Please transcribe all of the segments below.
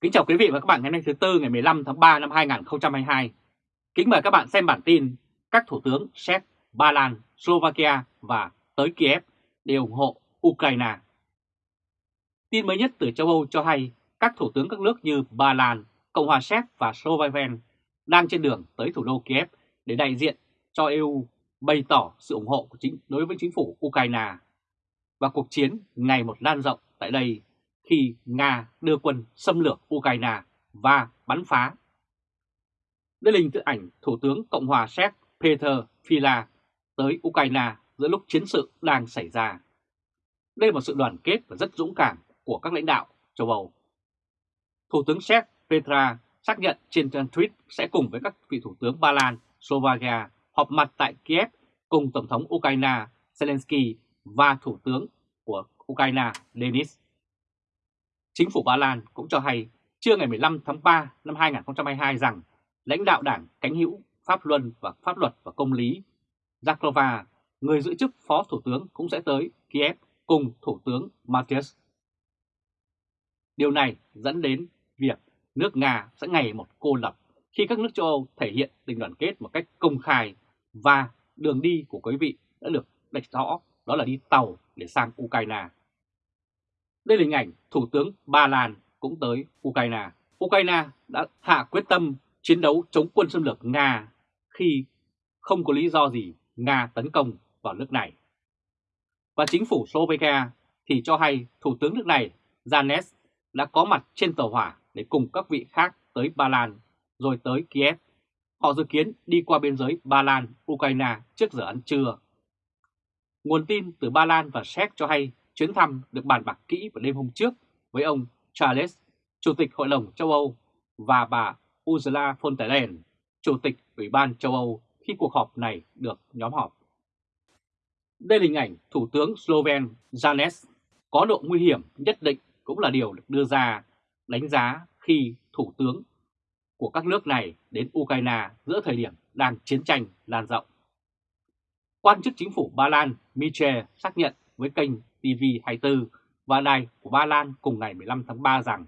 Kính chào quý vị và các bạn ngày nay thứ Tư ngày 15 tháng 3 năm 2022. Kính mời các bạn xem bản tin các thủ tướng Séc, Ba Lan, Slovakia và tới Kiev đều ủng hộ Ukraine. Tin mới nhất từ châu Âu cho hay các thủ tướng các nước như Ba Lan, Cộng hòa Séc và Slovakia đang trên đường tới thủ đô Kiev để đại diện cho EU bày tỏ sự ủng hộ của chính đối với chính phủ Ukraine và cuộc chiến ngày một lan rộng tại đây khi Nga đưa quân xâm lược Ukraine và bắn phá. Đây là hình tự ảnh Thủ tướng Cộng hòa Séc Peter Fila tới Ukraine giữa lúc chiến sự đang xảy ra. Đây là một sự đoàn kết và rất dũng cảm của các lãnh đạo châu Âu. Thủ tướng Séc Petra xác nhận trên trang tweet sẽ cùng với các vị thủ tướng Ba Lan, Slovakia họp mặt tại Kiev cùng Tổng thống Ukraine Zelensky và Thủ tướng của Ukraine Denis. Chính phủ Ba Lan cũng cho hay trưa ngày 15 tháng 3 năm 2022 rằng lãnh đạo đảng cánh hữu Pháp Luân và Pháp luật và Công lý Zaklova, người giữ chức Phó Thủ tướng cũng sẽ tới Kiev cùng Thủ tướng Matthias. Điều này dẫn đến việc nước Nga sẽ ngày một cô lập khi các nước châu Âu thể hiện tình đoàn kết một cách công khai và đường đi của quý vị đã được đạch rõ đó là đi tàu để sang Ukraine. Đây là hình ảnh Thủ tướng Ba Lan cũng tới Ukraine. Ukraine đã hạ quyết tâm chiến đấu chống quân xâm lược Nga khi không có lý do gì Nga tấn công vào nước này. Và chính phủ Slovakia thì cho hay Thủ tướng nước này Janes đã có mặt trên tàu hỏa để cùng các vị khác tới Ba Lan rồi tới Kiev. Họ dự kiến đi qua biên giới Ba Lan, Ukraine trước giờ ăn trưa. Nguồn tin từ Ba Lan và Séc cho hay chuyến thăm được bàn bạc kỹ vào đêm hôm trước với ông Charles, Chủ tịch Hội đồng châu Âu và bà Ursula von der Leyen, Chủ tịch Ủy ban châu Âu khi cuộc họp này được nhóm họp. Đây là hình ảnh Thủ tướng Sloven Janes có độ nguy hiểm nhất định cũng là điều được đưa ra đánh giá khi Thủ tướng của các nước này đến Ukraine giữa thời điểm đang chiến tranh lan rộng. Quan chức chính phủ Ba Lan Michel xác nhận với kênh TV24 và đài của Ba Lan cùng ngày 15 tháng 3 rằng,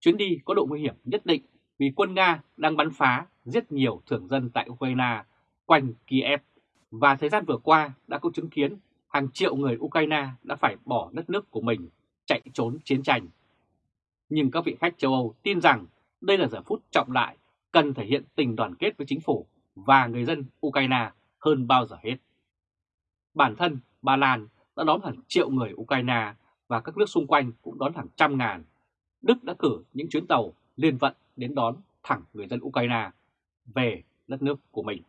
chuyến đi có độ nguy hiểm nhất định vì quân Nga đang bắn phá giết nhiều thường dân tại Ukraine quanh Kiev và thời gian vừa qua đã có chứng kiến hàng triệu người Ukraine đã phải bỏ đất nước của mình chạy trốn chiến tranh. Nhưng các vị khách châu Âu tin rằng đây là giờ phút trọng đại cần thể hiện tình đoàn kết với chính phủ và người dân Ukraine hơn bao giờ hết. Bản thân Ba Lan đã đón hàng triệu người Ukraine và các nước xung quanh cũng đón hàng trăm ngàn. Đức đã cử những chuyến tàu liên vận đến đón thẳng người dân Ukraine về đất nước của mình.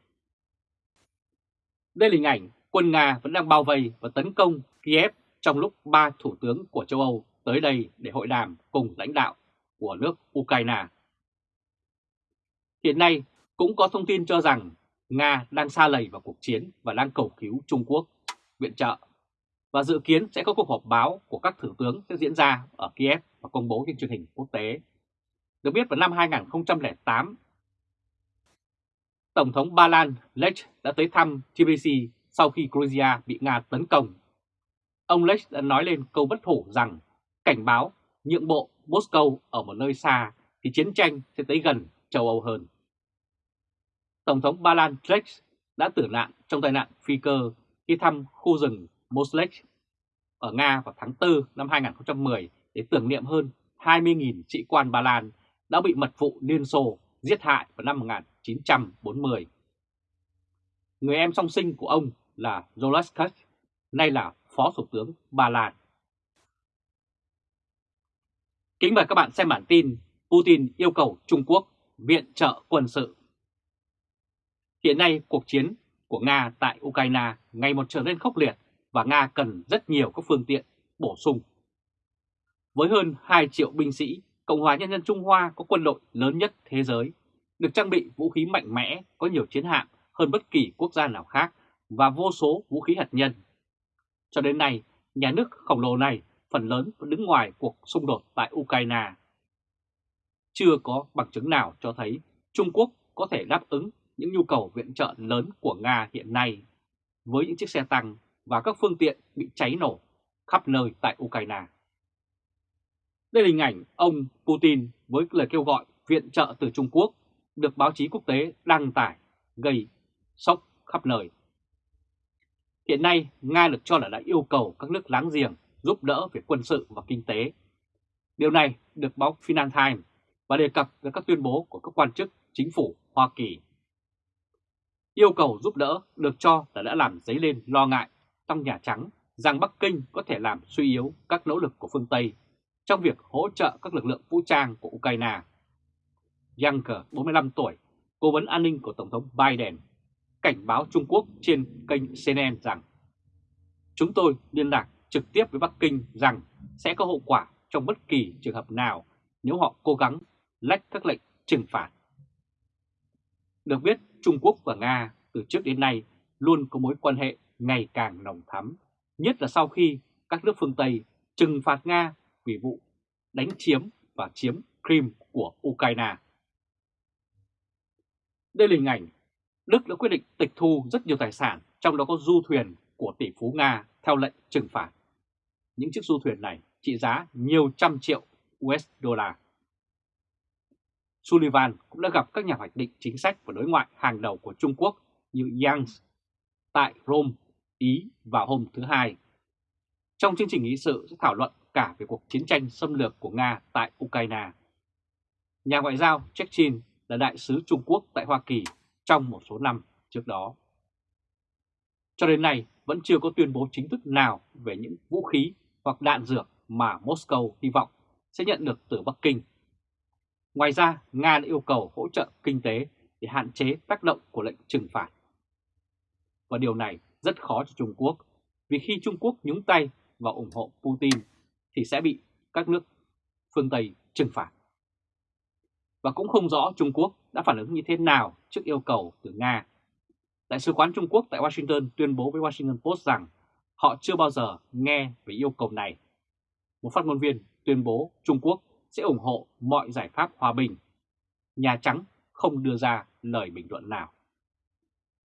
Đây là hình ảnh quân Nga vẫn đang bao vây và tấn công Kiev trong lúc ba thủ tướng của châu Âu tới đây để hội đàm cùng lãnh đạo của nước Ukraine. Hiện nay cũng có thông tin cho rằng Nga đang xa lầy vào cuộc chiến và đang cầu cứu Trung Quốc, viện trợ và dự kiến sẽ có cuộc họp báo của các thủ tướng sẽ diễn ra ở Kiev và công bố trên truyền hình quốc tế. Được biết vào năm 2008, Tổng thống Ba Lan Lech đã tới thăm TBC sau khi Georgia bị Nga tấn công. Ông Lech đã nói lên câu bất hủ rằng cảnh báo nhượng bộ Moscow ở một nơi xa thì chiến tranh sẽ tới gần châu Âu hơn. Tổng thống Ba Lan Lech đã tử nạn trong tai nạn phi cơ khi thăm khu rừng Moslek ở Nga vào tháng 4 năm 2010 để tưởng niệm hơn 20.000 sĩ quan Ba Lan đã bị mật vụ Liên Xô giết hại vào năm 1940. Người em song sinh của ông là Zolaskas, nay là Phó Thủ tướng Ba Lan. Kính mời các bạn xem bản tin Putin yêu cầu Trung Quốc viện trợ quân sự. Hiện nay cuộc chiến của Nga tại Ukraine ngày một trở nên khốc liệt và Nga cần rất nhiều các phương tiện bổ sung. Với hơn 2 triệu binh sĩ, Cộng hòa Nhân dân Trung Hoa có quân đội lớn nhất thế giới, được trang bị vũ khí mạnh mẽ, có nhiều chiến hạm hơn bất kỳ quốc gia nào khác và vô số vũ khí hạt nhân. Cho đến nay, nhà nước khổng lồ này phần lớn vẫn đứng ngoài cuộc xung đột tại Ukraine. Chưa có bằng chứng nào cho thấy Trung Quốc có thể đáp ứng những nhu cầu viện trợ lớn của Nga hiện nay với những chiếc xe tăng và các phương tiện bị cháy nổ khắp nơi tại Ukraine. Đây là hình ảnh ông Putin với lời kêu gọi viện trợ từ Trung Quốc được báo chí quốc tế đăng tải gây sốc khắp nơi. Hiện nay, Nga được cho là đã yêu cầu các nước láng giềng giúp đỡ về quân sự và kinh tế. Điều này được báo Financial Times và đề cập với các tuyên bố của các quan chức chính phủ Hoa Kỳ. Yêu cầu giúp đỡ được cho là đã làm dấy lên lo ngại trong Nhà Trắng rằng Bắc Kinh có thể làm suy yếu các nỗ lực của phương Tây trong việc hỗ trợ các lực lượng vũ trang của Ukraine. Younger, 45 tuổi, cố vấn an ninh của Tổng thống Biden, cảnh báo Trung Quốc trên kênh CNN rằng Chúng tôi liên lạc trực tiếp với Bắc Kinh rằng sẽ có hậu quả trong bất kỳ trường hợp nào nếu họ cố gắng lách các lệnh trừng phạt. Được biết, Trung Quốc và Nga từ trước đến nay luôn có mối quan hệ ngày càng nồng thắm, nhất là sau khi các nước phương Tây trừng phạt Nga vì vụ đánh chiếm và chiếm Crimea của Ukraine. Đây là hình ảnh Đức đã quyết định tịch thu rất nhiều tài sản, trong đó có du thuyền của tỷ phú Nga theo lệnh trừng phạt. Những chiếc du thuyền này trị giá nhiều trăm triệu USD. Sullivan cũng đã gặp các nhà hoạch định chính sách và đối ngoại hàng đầu của Trung Quốc như Yang tại Rome, Ý vào hôm thứ Hai. Trong chương trình nghị sự sẽ thảo luận cả về cuộc chiến tranh xâm lược của Nga tại Ukraine. Nhà ngoại giao Chechin là đại sứ Trung Quốc tại Hoa Kỳ trong một số năm trước đó. Cho đến nay vẫn chưa có tuyên bố chính thức nào về những vũ khí hoặc đạn dược mà Moscow hy vọng sẽ nhận được từ Bắc Kinh. Ngoài ra, Nga đã yêu cầu hỗ trợ kinh tế để hạn chế tác động của lệnh trừng phạt. Và điều này rất khó cho Trung Quốc, vì khi Trung Quốc nhúng tay và ủng hộ Putin thì sẽ bị các nước phương Tây trừng phạt. Và cũng không rõ Trung Quốc đã phản ứng như thế nào trước yêu cầu từ Nga. Đại sứ quán Trung Quốc tại Washington tuyên bố với Washington Post rằng họ chưa bao giờ nghe về yêu cầu này. Một phát ngôn viên tuyên bố Trung Quốc sẽ ủng hộ mọi giải pháp hòa bình. Nhà Trắng không đưa ra lời bình luận nào.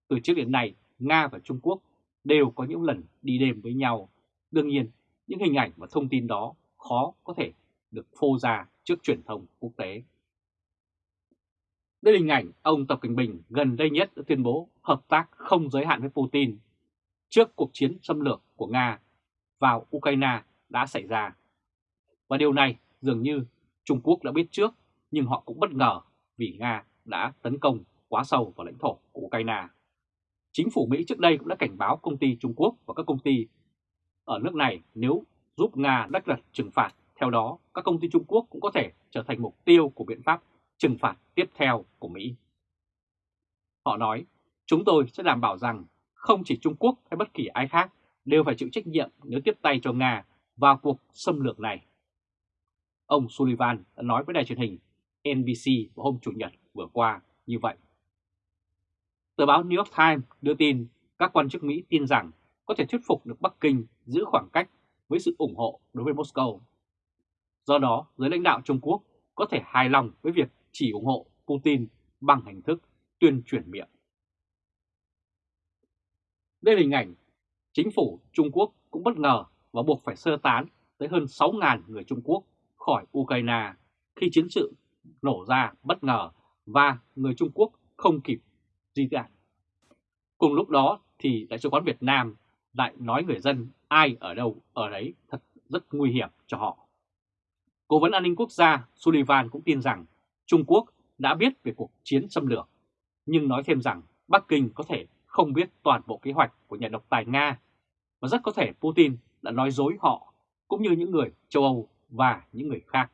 Từ trước đến nay, Nga và Trung Quốc đều có những lần đi đêm với nhau. Đương nhiên, những hình ảnh và thông tin đó khó có thể được phô ra trước truyền thông quốc tế. Đây là hình ảnh ông Tập Cận Bình gần đây nhất đã tuyên bố hợp tác không giới hạn với Putin trước cuộc chiến xâm lược của Nga vào Ukraine đã xảy ra. Và điều này dường như Trung Quốc đã biết trước nhưng họ cũng bất ngờ vì Nga đã tấn công quá sâu vào lãnh thổ của Ukraine. Chính phủ Mỹ trước đây cũng đã cảnh báo công ty Trung Quốc và các công ty ở nước này nếu giúp Nga đắc đặt trừng phạt. Theo đó, các công ty Trung Quốc cũng có thể trở thành mục tiêu của biện pháp trừng phạt tiếp theo của Mỹ. Họ nói, chúng tôi sẽ đảm bảo rằng không chỉ Trung Quốc hay bất kỳ ai khác đều phải chịu trách nhiệm nếu tiếp tay cho Nga vào cuộc xâm lược này. Ông Sullivan đã nói với đài truyền hình NBC vào hôm Chủ nhật vừa qua như vậy. Tờ báo New York Times đưa tin các quan chức Mỹ tin rằng có thể thuyết phục được Bắc Kinh giữ khoảng cách với sự ủng hộ đối với Moscow. Do đó, giới lãnh đạo Trung Quốc có thể hài lòng với việc chỉ ủng hộ Putin bằng hình thức tuyên truyền miệng. Đây là hình ảnh chính phủ Trung Quốc cũng bất ngờ và buộc phải sơ tán tới hơn 6.000 người Trung Quốc khỏi Ukraine khi chiến sự nổ ra bất ngờ và người Trung Quốc không kịp di tản. Cùng lúc đó thì Đại sứ quán Việt Nam lại nói người dân ai ở đâu ở đấy thật rất nguy hiểm cho họ. Cố vấn an ninh quốc gia Sullivan cũng tin rằng Trung Quốc đã biết về cuộc chiến xâm lược, nhưng nói thêm rằng Bắc Kinh có thể không biết toàn bộ kế hoạch của nhà độc tài Nga và rất có thể Putin đã nói dối họ cũng như những người châu Âu và những người khác